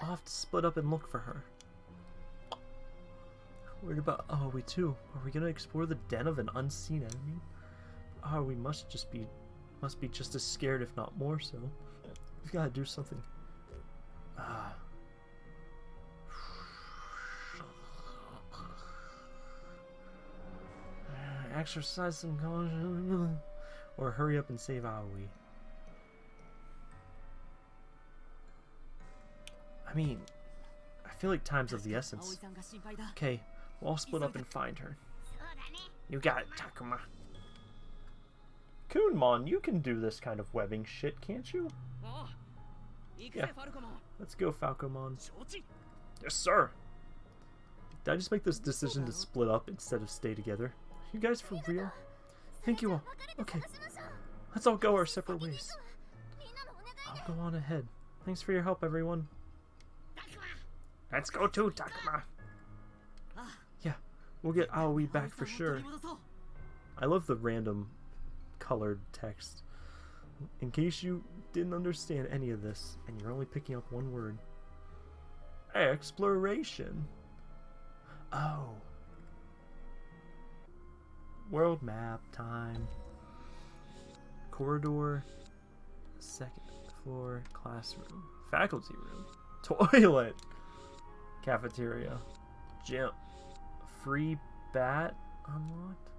I'll have to split up and look for her. Worried about Aoi too. Are we gonna explore the den of an unseen enemy? Aoi must just be must be just as scared, if not more so. We've gotta do something. Ah. Exercise some caution. Or hurry up and save Aoi. I mean, I feel like time's of the essence. Okay, we'll all split up and find her. You got it, Takuma. Kunemon, you can do this kind of webbing shit, can't you? Yeah. Let's go, Falcomon. Yes, sir! Did I just make this decision to split up instead of stay together? You guys for real? Thank you all. Okay. Let's all go our separate ways. I'll go on ahead. Thanks for your help, everyone. Let's go too, Takuma. Yeah, we'll get Aoi back for sure. I love the random colored text. In case you didn't understand any of this, and you're only picking up one word. Exploration. Oh. World map time. Corridor. Second floor. Classroom. Faculty room. Toilet. Cafeteria. Gym. Free bat unlocked?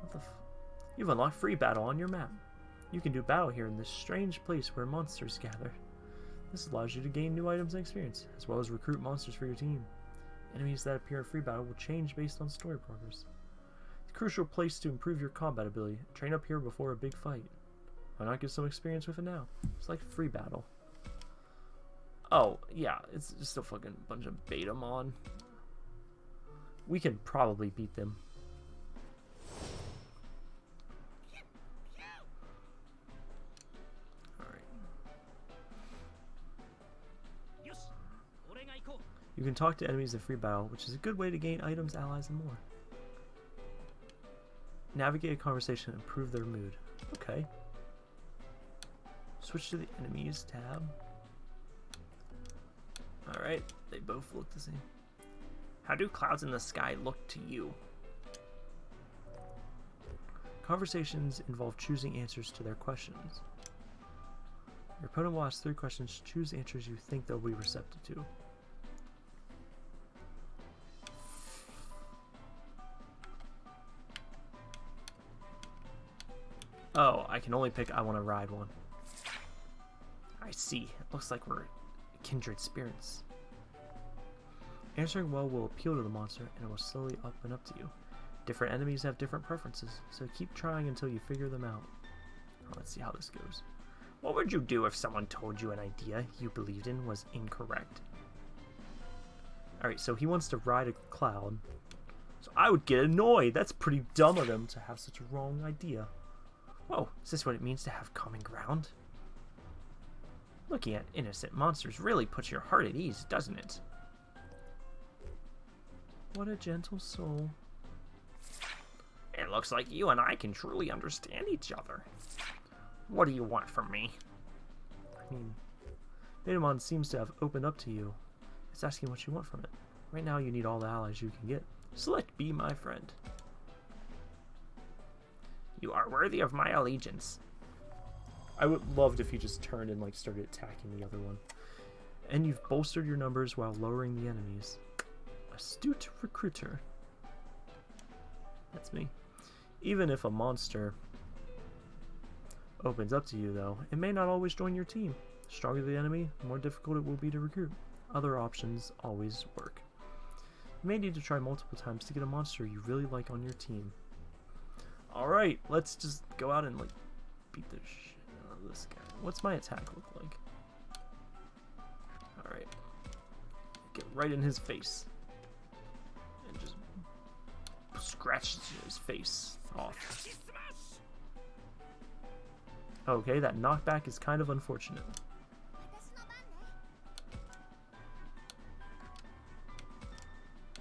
What the f- You've unlocked free battle on your map. You can do battle here in this strange place where monsters gather. This allows you to gain new items and experience, as well as recruit monsters for your team. Enemies that appear in free battle will change based on story progress. It's a crucial place to improve your combat ability. Train up here before a big fight. Why not get some experience with it now? It's like free battle. Oh, yeah, it's just a fucking bunch of Betamon. We can probably beat them. Alright. You can talk to enemies in free battle, which is a good way to gain items, allies, and more. Navigate a conversation and improve their mood. Okay. Switch to the enemies tab. Alright, they both look the same. How do clouds in the sky look to you? Conversations involve choosing answers to their questions. Your opponent will ask three questions. Choose answers you think they'll be receptive to. Oh, I can only pick I want to ride one. I see. It looks like we're kindred spirits. Answering well will appeal to the monster and it will slowly open up to you. Different enemies have different preferences, so keep trying until you figure them out. Let's see how this goes. What would you do if someone told you an idea you believed in was incorrect? Alright, so he wants to ride a cloud. So I would get annoyed. That's pretty dumb of him to have such a wrong idea. Whoa, is this what it means to have common ground? Looking at innocent monsters really puts your heart at ease, doesn't it? What a gentle soul. It looks like you and I can truly understand each other. What do you want from me? I mean, Betamon seems to have opened up to you. It's asking what you want from it. Right now, you need all the allies you can get. Select Be My Friend. You are worthy of my allegiance. I would loved if he just turned and like started attacking the other one. And you've bolstered your numbers while lowering the enemies. Astute recruiter. That's me. Even if a monster opens up to you, though, it may not always join your team. The stronger the enemy, the more difficult it will be to recruit. Other options always work. You may need to try multiple times to get a monster you really like on your team. Alright, let's just go out and like beat the shit this guy. What's my attack look like? Alright. Get right in his face. And just scratch his face off. Okay, that knockback is kind of unfortunate.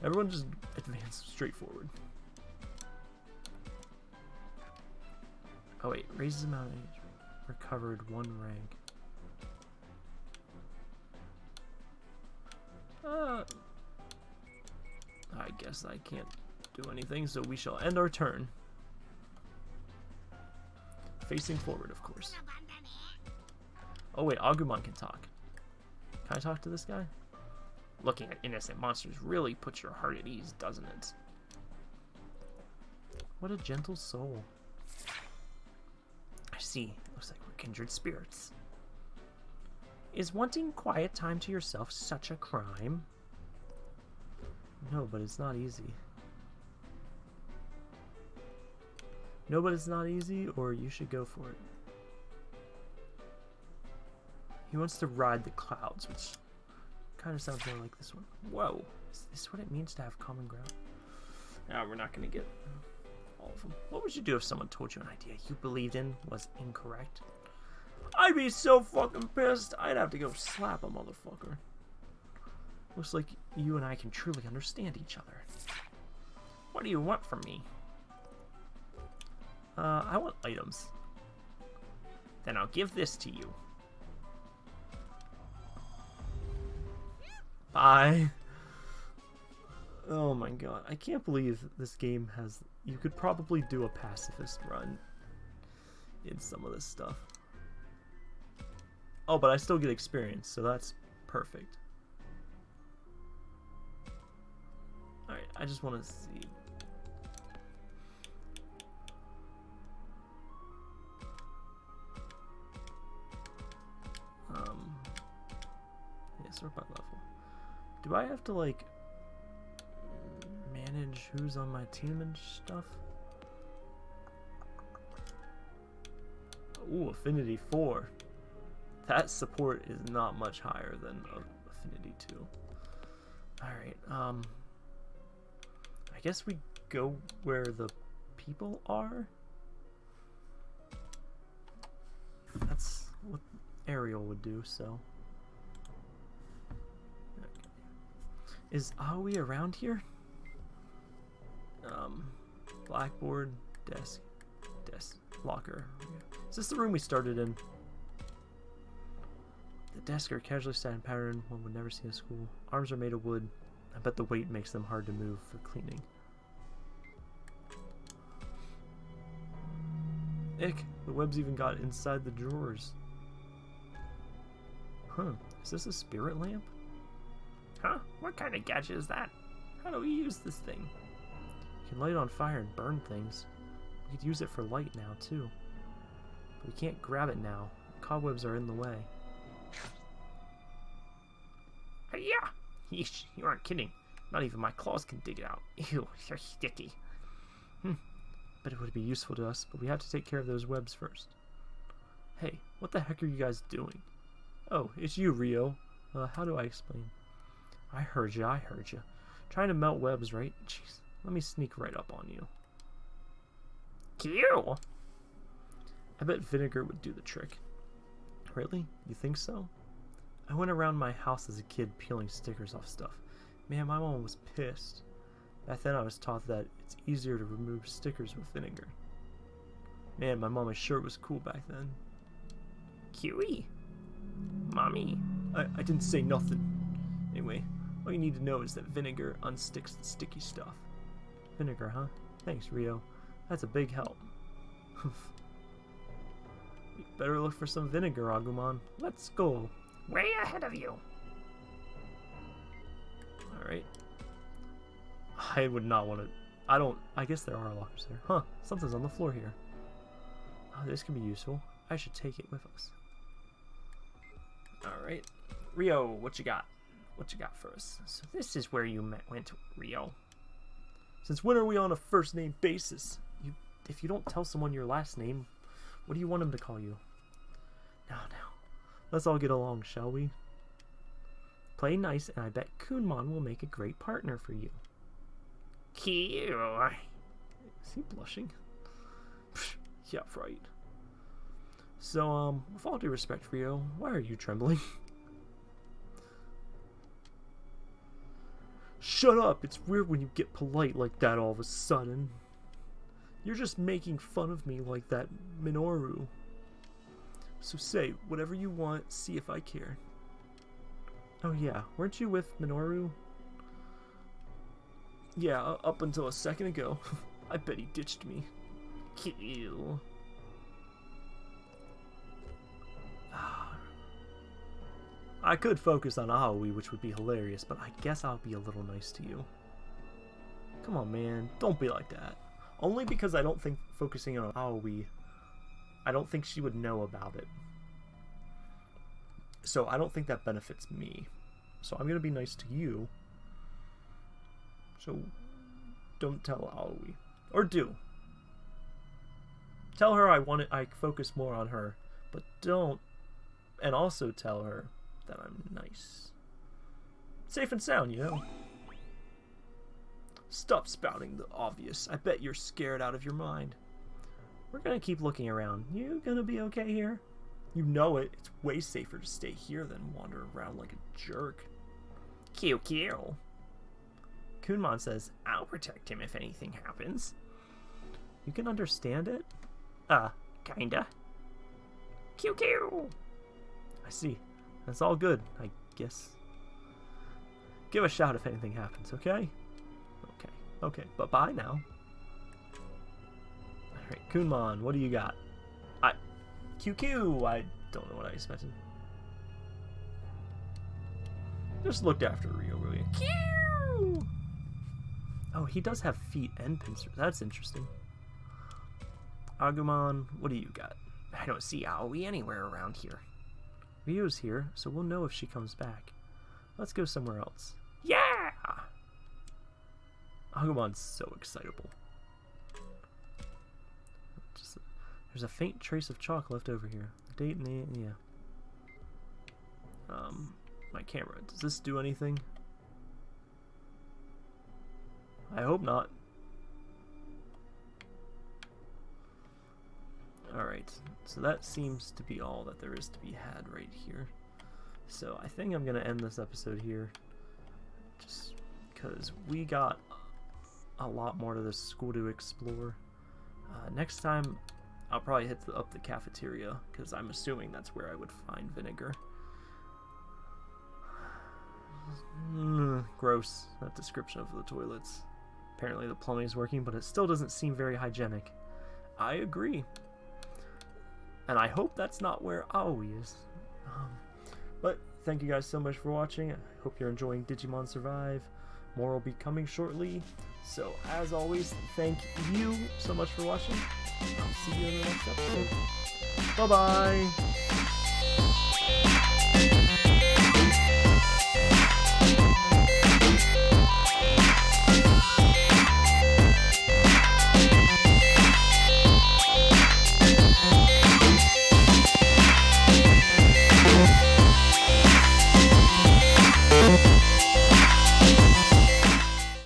Everyone just advance straight forward. Oh wait, raises amount of age. Recovered one rank. Uh, I guess I can't do anything, so we shall end our turn. Facing forward, of course. Oh wait, Agumon can talk. Can I talk to this guy? Looking at innocent monsters really puts your heart at ease, doesn't it? What a gentle soul. I see. Like we're kindred spirits. Is wanting quiet time to yourself such a crime? No, but it's not easy. No, but it's not easy, or you should go for it. He wants to ride the clouds, which kind of sounds more like this one. Whoa, is this what it means to have common ground? No, we're not going to get all of them. What would you do if someone told you an idea you believed in was incorrect? I'd be so fucking pissed. I'd have to go slap a motherfucker. Looks like you and I can truly understand each other. What do you want from me? Uh, I want items. Then I'll give this to you. Bye. Oh my god, I can't believe this game has... You could probably do a pacifist run in some of this stuff. Oh, but I still get experience, so that's perfect. Alright, I just want to see. Um, yeah, sort by level. Do I have to, like, manage who's on my team and stuff? Ooh, Affinity 4. That support is not much higher than Affinity 2. Alright, um... I guess we go where the people are? That's what Ariel would do, so... Is Aoi around here? Um, blackboard, desk, desk, locker. Is this the room we started in? The desks are casually set in pattern one would never see in school. Arms are made of wood. I bet the weight makes them hard to move for cleaning. Ick, the web's even got inside the drawers. Huh, is this a spirit lamp? Huh? What kind of gadget is that? How do we use this thing? Can light it on fire and burn things. We could use it for light now, too. But we can't grab it now. Cobwebs are in the way. Yeah! Yeesh, you aren't kidding. Not even my claws can dig it out. Ew, you're sticky. Hmm. But it would be useful to us, but we have to take care of those webs first. Hey, what the heck are you guys doing? Oh, it's you, Ryo. Uh, how do I explain? I heard you, I heard you. Trying to melt webs, right? Jeez, let me sneak right up on you. Q! I bet vinegar would do the trick. Really? You think so? I went around my house as a kid peeling stickers off stuff. Man, my mom was pissed. Back then I was taught that it's easier to remove stickers with vinegar. Man, my mom sure was cool back then. QE. Mommy. I, I didn't say nothing. Anyway, all you need to know is that vinegar unsticks the sticky stuff. Vinegar, huh? Thanks, Ryo. That's a big help. better look for some vinegar, Agumon. Let's go. Way ahead of you. Alright. I would not want to... I don't... I guess there are lockers there. Huh. Something's on the floor here. Oh, this can be useful. I should take it with us. Alright. Ryo, what you got? What you got for us? So this is where you met, went, Ryo. Since when are we on a first name basis? You, if you don't tell someone your last name, what do you want them to call you? Now, now. Let's all get along, shall we? Play nice, and I bet Kunemon will make a great partner for you. Cute. Is he blushing? yeah, right. So, um, with all due respect, Ryo, why are you trembling? Shut up! It's weird when you get polite like that all of a sudden. You're just making fun of me like that Minoru. So say whatever you want, see if I care. Oh yeah, weren't you with Minoru? Yeah, up until a second ago. I bet he ditched me. Kill. I could focus on Aoi, which would be hilarious, but I guess I'll be a little nice to you. Come on, man. Don't be like that. Only because I don't think focusing on Aoi, I don't think she would know about it. So I don't think that benefits me. So I'm going to be nice to you. So don't tell Aoi. Or do. Tell her I want it, I focus more on her, but don't and also tell her that I'm nice. Safe and sound, you know. Stop spouting the obvious. I bet you're scared out of your mind. We're gonna keep looking around. You gonna be okay here? You know it. It's way safer to stay here than wander around like a jerk. Kill, kill. Kunemon says, I'll protect him if anything happens. You can understand it? Uh, kinda. Kill, kill. I see. That's all good, I guess. Give a shout if anything happens, okay? Okay, okay, but bye now. Alright, Kunemon, what do you got? I. QQ! I don't know what I expected. Just looked after Ryo, really. Q! Oh, he does have feet and pincers. That's interesting. Agumon, what do you got? I don't see Aoi anywhere around here. Ryo's here, so we'll know if she comes back. Let's go somewhere else. Yeah! Agumon's so excitable. Just, there's a faint trace of chalk left over here. The date and the yeah. Um, my camera. Does this do anything? I hope not. Alright, so that seems to be all that there is to be had right here. So I think I'm going to end this episode here. Just because we got a lot more to this school to explore. Uh, next time, I'll probably hit the, up the cafeteria, because I'm assuming that's where I would find vinegar. Mm, gross, that description of the toilets. Apparently the plumbing is working, but it still doesn't seem very hygienic. I agree. And I hope that's not where Aoi is. Um, but thank you guys so much for watching. I hope you're enjoying Digimon Survive. More will be coming shortly. So, as always, thank you so much for watching. I'll see you in the next episode. Bye bye.